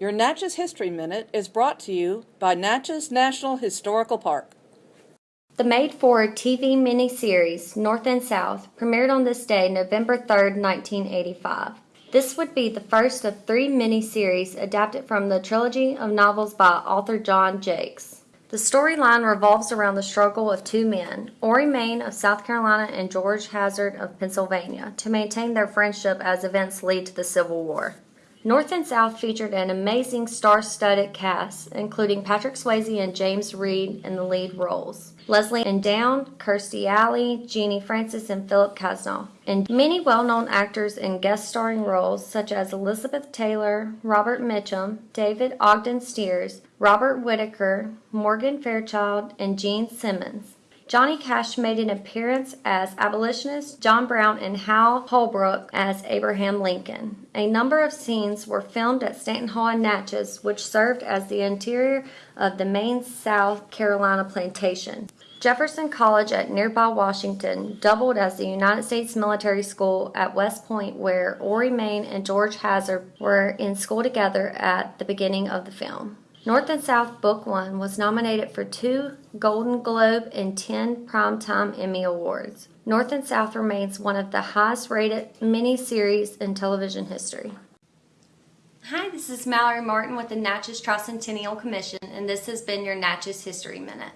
Your Natchez History Minute is brought to you by Natchez National Historical Park. The made for TV miniseries North and South premiered on this day, November 3, 1985. This would be the first of three miniseries adapted from the trilogy of novels by author John Jakes. The storyline revolves around the struggle of two men, Orry Mayne of South Carolina and George Hazard of Pennsylvania, to maintain their friendship as events lead to the Civil War. North and South featured an amazing star-studded cast, including Patrick Swayze and James Read in the lead roles, Lesley-Anne Down, Kirstie Alley, Genie Francis, and Philip Casnoff, and many well-known actors in guest-starring roles such as Elizabeth Taylor, Robert Mitchum, David Ogden Stiers, Robert Whitaker, Morgan Fairchild, and Gene Simmons. Johnny Cash made an appearance as abolitionist John Brown and Hal Holbrook as Abraham Lincoln. A number of scenes were filmed at Stanton Hall in Natchez, which served as the interior of the main South Carolina plantation. Jefferson College at nearby Washington doubled as the United States Military School at West Point, where Orry Mayne and George Hazard were in school together at the beginning of the film. North and South Book One was nominated for two Golden Globe and 10 Primetime Emmy Awards. North and South remains one of the highest rated miniseries in television history. Hi, this is Mallory Martin with the Natchez Tricentennial Commission, and this has been your Natchez History Minute.